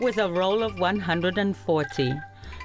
with a roll of 140.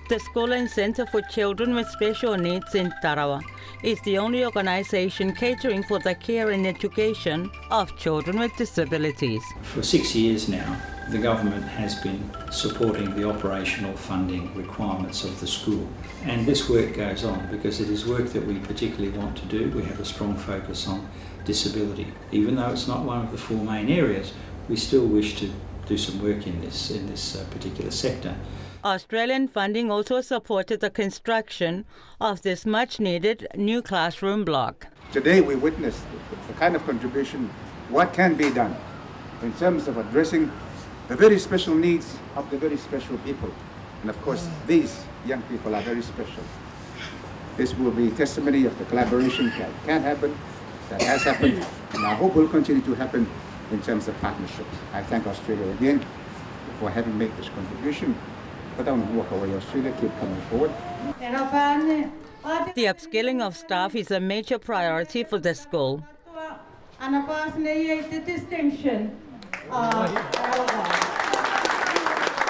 The School and Center for Children with Special Needs in Tarawa is the only organization catering for the care and education of children with disabilities. For six years now, the government has been supporting the operational funding requirements of the school. And this work goes on because it is work that we particularly want to do. We have a strong focus on disability. Even though it's not one of the four main areas, we still wish to do some work in this, in this uh, particular sector. Australian funding also supported the construction of this much needed new classroom block. Today we witnessed the kind of contribution, what can be done in terms of addressing the very special needs of the very special people. And of course, these young people are very special. This will be testimony of the collaboration that can happen, that has happened, and I hope will continue to happen in terms of partnership. I thank Australia again for having made this contribution. But don't walk away, Australia, keep coming forward. The upskilling of staff is a major priority for the school. And of course, the distinction of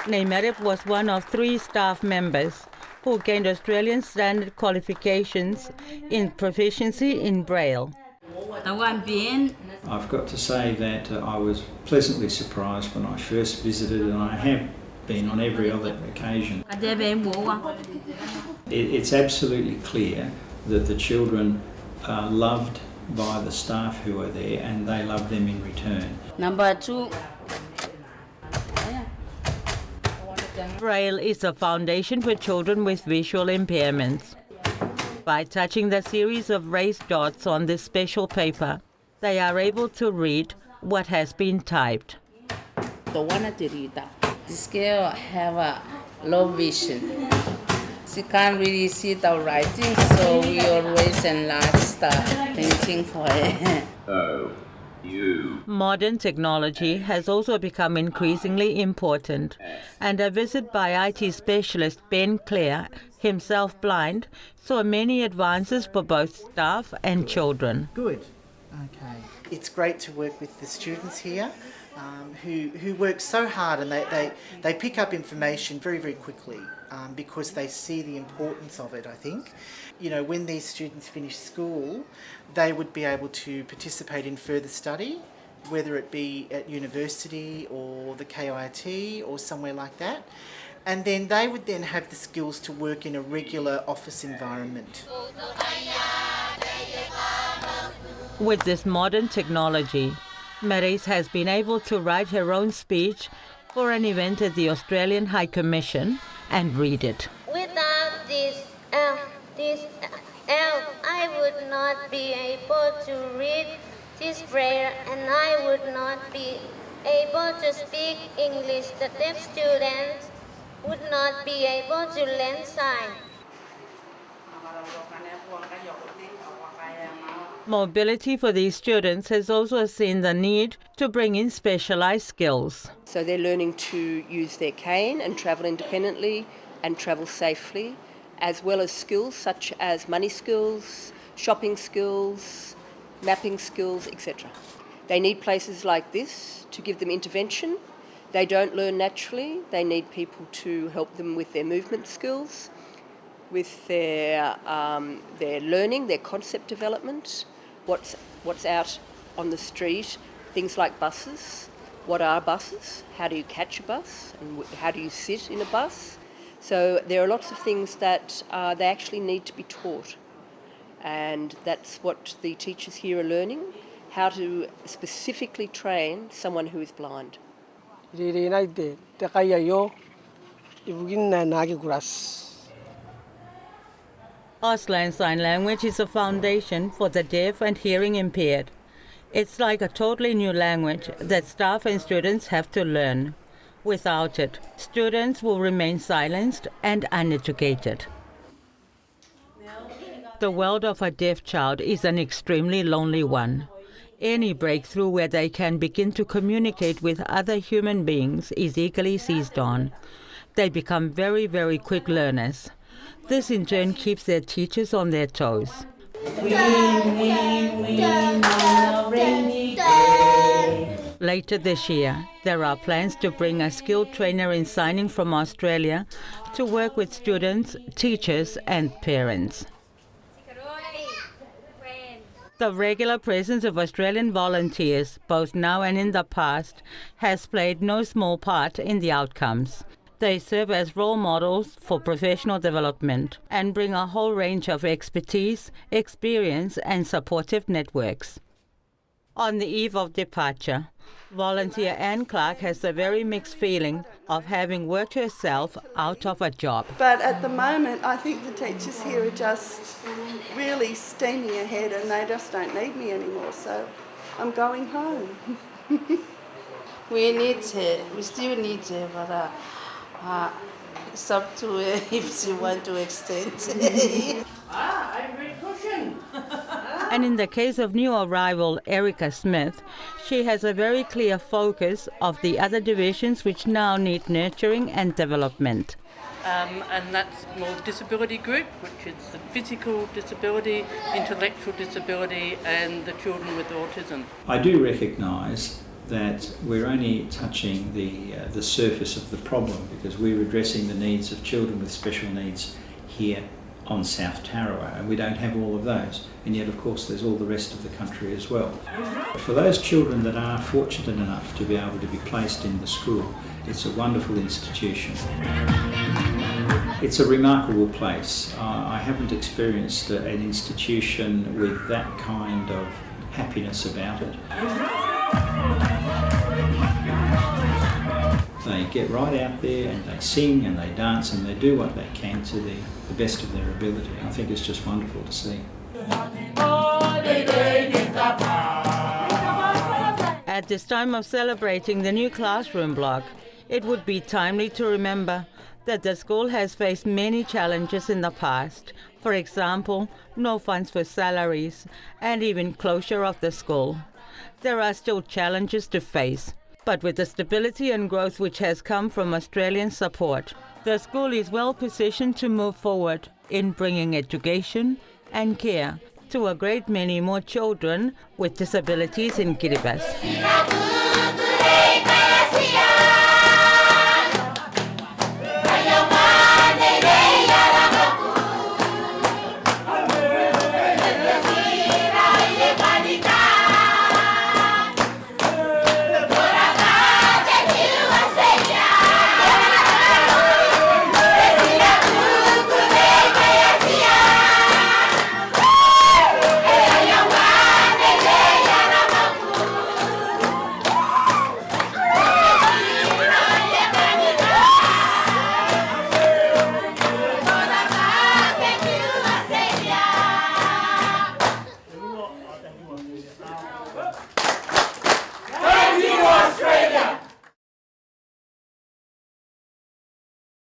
Neymarip was one of three staff members who gained Australian standard qualifications in proficiency in Braille. I've got to say that uh, I was pleasantly surprised when I first visited, and I have been on every other occasion. It, it's absolutely clear that the children are loved by the staff who are there and they love them in return. Number two, Braille is a foundation for children with visual impairments. By touching the series of raised dots on this special paper, they are able to read what has been typed. the one at the reader. This girl have a low vision. She can't really see the writing, so we always enlarge the painting for her. Oh, o U Modern technology has also become increasingly important, and a visit by IT specialist Ben Clare, himself blind, saw many advances for both staff and children. Good. Okay. It's great to work with the students here um, who, who work so hard and they, they, they pick up information very, very quickly um, because they see the importance of it, I think. You know, when these students finish school, they would be able to participate in further study, whether it be at university or the KIT or somewhere like that. And then they would then have the skills to work in a regular office environment. With this modern technology, Maris has been able to write her own speech for an event at the Australian High Commission and read it. Without this L, this L, I would not be able to read this prayer and I would not be able to speak English. The deaf students would not be able to learn sign. Mobility for these students has also seen the need to bring in specialized skills. So they're learning to use their cane and travel independently and travel safely, as well as skills such as money skills, shopping skills, mapping skills, etc. They need places like this to give them intervention. They don't learn naturally, they need people to help them with their movement skills, with their, um, their learning, their concept development, what's, what's out on the street, things like buses. What are buses? How do you catch a bus? And how do you sit in a bus? So there are lots of things that uh, they actually need to be taught. And that's what the teachers here are learning, how to specifically train someone who is blind. Auslan Sign Language is a foundation for the deaf and hearing impaired. It's like a totally new language that staff and students have to learn. Without it, students will remain silenced and uneducated. The world of a deaf child is an extremely lonely one. Any breakthrough where they can begin to communicate with other human beings is eagerly seized on. They become very, very quick learners. This in turn keeps their teachers on their toes. Later this year, there are plans to bring a skilled trainer in signing from Australia to work with students, teachers, and parents. The regular presence of Australian volunteers, both now and in the past, has played no small part in the outcomes. They serve as role models for professional development and bring a whole range of expertise, experience, and supportive networks. On the eve of departure, volunteer Anne Clark has a very mixed feeling of having worked herself out of a job. But at the moment, I think the teachers here are just really steaming ahead and they just don't need me anymore. So I'm going home. we need to, we still need to, but uh, uh, it's up to her if she want to extend. ah, I'm very cushion. And in the case of new arrival Erica Smith, she has a very clear focus of the other divisions which now need nurturing and development. Um, and that's more disability group, which is the physical disability, intellectual disability, and the children with autism. I do recognise that we're only touching the uh, the surface of the problem because we're addressing the needs of children with special needs here on South Tarawa, and we don't have all of those. And yet, of course, there's all the rest of the country as well. For those children that are fortunate enough to be able to be placed in the school, it's a wonderful institution. It's a remarkable place. Uh, I haven't experienced an institution with that kind of happiness about it. They get right out there and they sing and they dance and they do what they can to the, the best of their ability. I think it's just wonderful to see. At this time of celebrating the new classroom block, it would be timely to remember that the school has faced many challenges in the past. For example, no funds for salaries and even closure of the school. There are still challenges to face, but with the stability and growth which has come from Australian support, the school is well positioned to move forward in bringing education and care to a great many more children with disabilities in Kiribati.